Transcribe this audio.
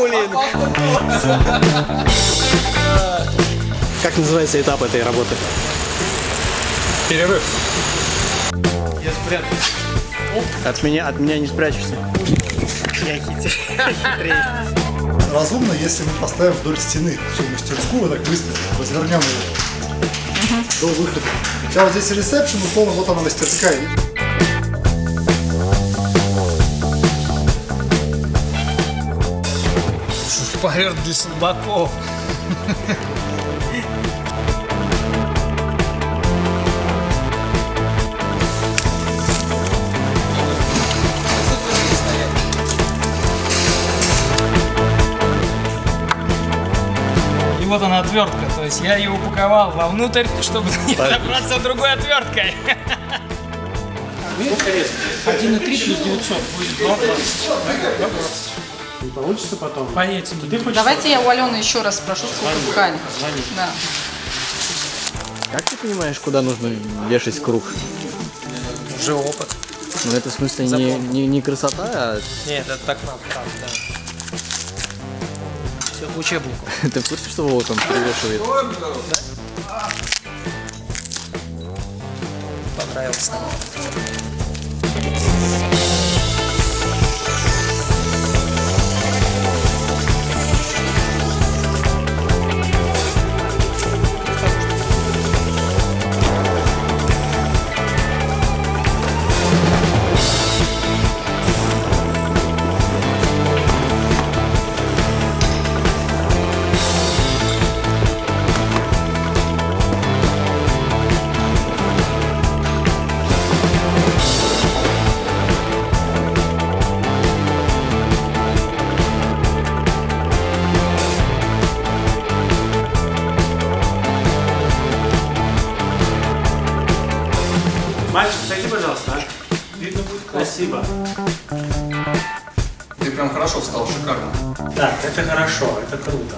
Буллинг. Как называется этап этой работы? Перерыв. Я спрятался. От меня, от меня не спрячешься. Я хитрее. Разумно, если мы поставим вдоль стены всю мастерскую, вот так быстро развернем ее до выхода. Сейчас вот здесь ресепшн, условно, вот она мастерская. Шпарер для слабаков. И вот она отвертка, то есть я ее упаковал вовнутрь, чтобы не добраться другой отверткой. 1,3 плюс 900 будет 2,20. Не получится потом. Поедете. Ты хочешь Давайте я у Алены еще раз спрошу ткань. Звони. Да. Как ты понимаешь, куда нужно вешать круг? Уже опыт. Ну это в смысле не, не, не красота, а Нет, это так надо, так, да. Все в учебнику. ты в курсе, что Вова там перевешивает? Понравился. Мальчик, сойди, пожалуйста, а? Видно будет Спасибо. Ты прям хорошо встал, шикарно. Так, это хорошо, это круто.